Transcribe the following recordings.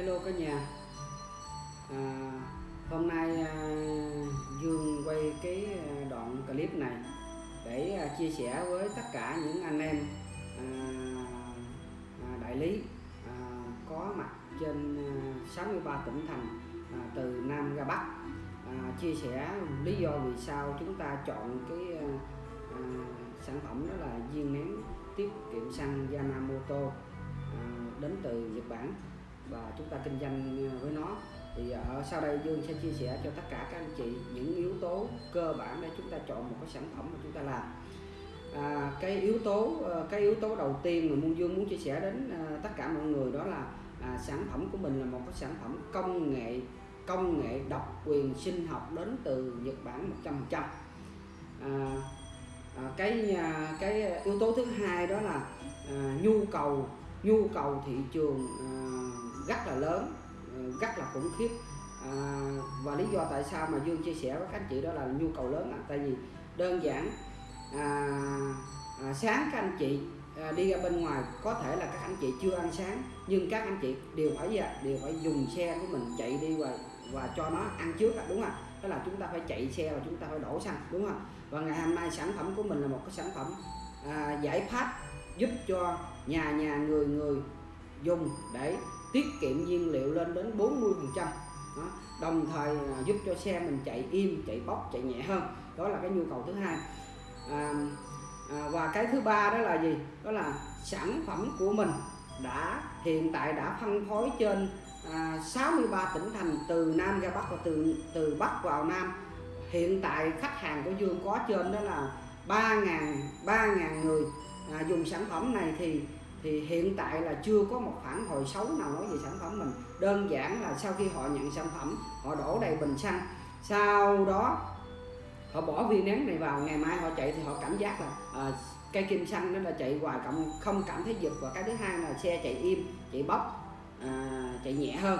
Hello cả nhà. À, Hôm nay à, Dương quay cái à, đoạn clip này để à, chia sẻ với tất cả những anh em à, à, đại lý à, có mặt trên à, 63 tỉnh thành à, từ Nam ra Bắc. À, chia sẻ lý do vì sao chúng ta chọn cái à, à, sản phẩm đó là viên nén tiết kiệm xăng Yamamoto à, đến từ Nhật Bản và chúng ta kinh doanh ờ, với nó. Thì ờ, ở sau đây Dương sẽ chia sẻ cho tất cả các anh chị những yếu tố cơ bản để chúng ta chọn một cái sản phẩm mà chúng ta làm. À, cái yếu tố ờ, cái yếu tố đầu tiên mà Muôn Dương muốn chia sẻ đến à, tất cả mọi người đó là à, sản phẩm của mình là một cái sản phẩm công nghệ công nghệ độc quyền sinh học đến từ Nhật Bản 100% à, à, cái à, cái yếu tố thứ hai đó là à, nhu cầu nhu cầu thị trường ờ, rất là lớn ờ, rất là khủng khiếp. À, và lý do tại sao mà Dương chia sẻ với các anh chị đó là nhu cầu lớn là tại vì đơn giản à, à, sáng các anh chị à, đi ra bên ngoài có thể là các anh chị chưa ăn sáng nhưng các anh chị đều phải gì ạ? đều phải dùng xe của mình chạy đi và và cho nó ăn trước ạ, đúng không đó là chúng ta phải chạy xe và chúng ta phải đổ xăng đúng không và ngày hôm nay sản phẩm của mình là một cái sản phẩm à, giải pháp giúp cho nhà nhà người người dùng để tiết kiệm nhiên liệu lên đến 40 phần trăm. Đồng thời giúp cho xe mình chạy im chạy bốc chạy nhẹ hơn. Đó là cái nhu cầu thứ hai. À, à, và cái thứ ba đó là gì? Đó là sản phẩm của mình đã hiện tại đã phân phối trên à, 63 tỉnh thành từ Nam ra Bắc và từ từ Bắc vào Nam. Hiện tại khách hàng của Dương có trên đó là 3.000 3.000 người à, dùng sản phẩm này thì thì hiện tại là chưa có một phản hồi xấu nào nói về sản phẩm mình. Đơn giản là sau khi họ nhận sản phẩm họ đổ đầy bình xăng. Sau đó họ bỏ viên nén này vào ngày mai họ chạy thì họ cảm giác là à, cây kim xăng nó là chạy hoài cộng không cảm thấy giật. Và cái thứ hai là xe chạy im chạy bốc à, chạy nhẹ hơn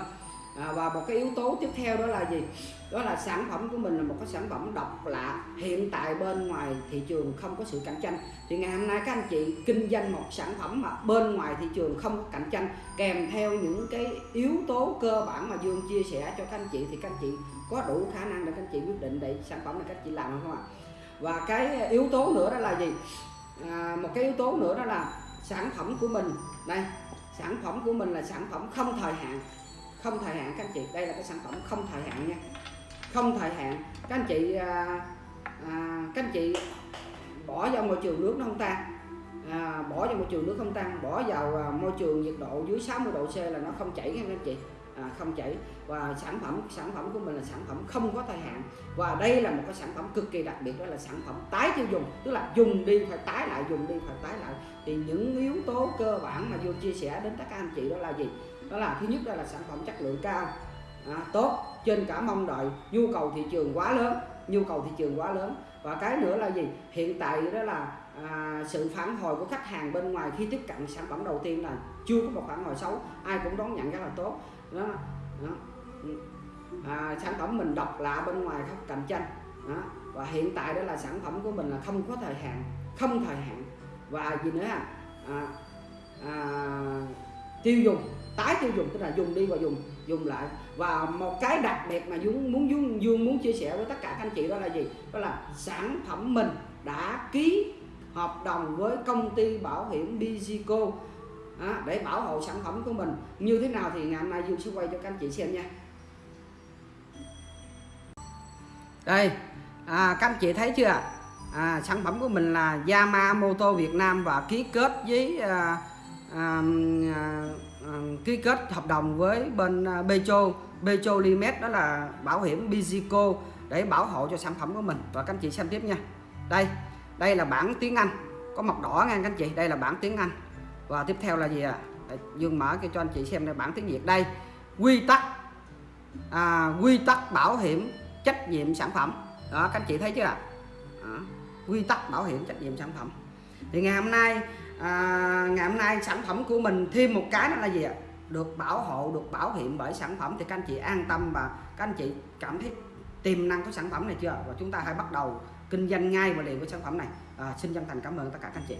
à, và một cái yếu tố tiếp theo đó là gì? Đó là sản phẩm của mình là một cái sản phẩm độc lạ. Hiện tại bên ngoài thị trường không có sự cạnh tranh. Thì ngày hôm nay các anh chị kinh doanh một sản phẩm mà bên ngoài thị trường không có cạnh tranh kèm theo những cái yếu tố cơ bản mà Dương chia sẻ cho các anh chị thì các anh chị có đủ khả năng để các anh chị quyết định để sản phẩm này các anh chị làm không ạ? Và cái yếu tố nữa đó là gì? À, một cái yếu tố nữa đó là sản phẩm của mình. Đây sản phẩm của mình là sản phẩm không thời hạn không thời hạn các anh chị. Đây là cái sản phẩm không thời hạn nha. Không thời hạn. Các anh chị à, à, các anh chị bỏ vào môi trường nước nó không tan à, bỏ vào môi trường nước không tan bỏ vào à, môi trường nhiệt độ dưới 60 độ C là nó không chảy các anh chị. À, không chảy. Và sản phẩm sản phẩm của mình là sản phẩm không có thời hạn. Và đây là một cái sản phẩm cực kỳ đặc biệt đó là sản phẩm tái tiêu dùng. Tức là dùng đi phải tái lại dùng đi phải tái lại. Thì những yếu tố cơ bản mà vô chia sẻ đến tất cả anh chị đó là gì? Đó là thứ nhất đó là sản phẩm chất lượng cao. À, tốt. Trên cả mong đợi nhu cầu thị trường quá lớn nhu cầu thị trường quá lớn. Và cái nữa là gì? Hiện tại đó là à, sự phản hồi của khách hàng bên ngoài khi tiếp cận sản phẩm đầu tiên là chưa có một phản hồi xấu ai cũng đón nhận rất là tốt. Đó, đó. À, sản phẩm mình độc lạ bên ngoài không cạnh tranh. Đó. và hiện tại đó là sản phẩm của mình là không có thời hạn không thời hạn. Và gì nữa à, à, à tiêu dùng tái tiêu dùng tức là dùng đi và dùng dùng lại. Và một cái đặc biệt mà dương muốn dương dương muốn chia sẻ với tất cả các anh chị đó là gì? Đó là sản phẩm mình đã ký hợp đồng với công ty bảo hiểm Bizico à, để bảo hộ sản phẩm của mình. Như thế nào thì ngày hôm nay dương sẽ quay cho các anh chị xem nha. Đây à, các anh chị thấy chưa à, sản phẩm của mình là Yamamoto Việt Nam và ký kết với à, à, à, ký kết hợp đồng với bên à, Petro. LiMet đó là bảo hiểm Bizico để bảo hộ cho sản phẩm của mình. Và các anh chị xem tiếp nha. Đây đây là bản tiếng Anh. Có mọc đỏ nha các anh chị. Đây là bản tiếng Anh. Và tiếp theo là gì ạ? À? Dương mở cái cho anh chị xem đây bản tiếng Việt. Đây quy tắc à, quy tắc bảo hiểm trách nhiệm sản phẩm. Đó các anh chị thấy chưa ạ? À? quy tắc bảo hiểm trách nhiệm sản phẩm. Thì ngày hôm nay à, ngày hôm nay sản phẩm của mình thêm một cái đó là gì ạ? Được bảo hộ được bảo hiểm bởi sản phẩm. Thì các anh chị an tâm và các anh chị cảm thấy tiềm năng của sản phẩm này chưa? Và chúng ta hãy bắt đầu kinh doanh ngay và liền với sản phẩm này. À, xin chân thành cảm ơn tất cả các anh chị.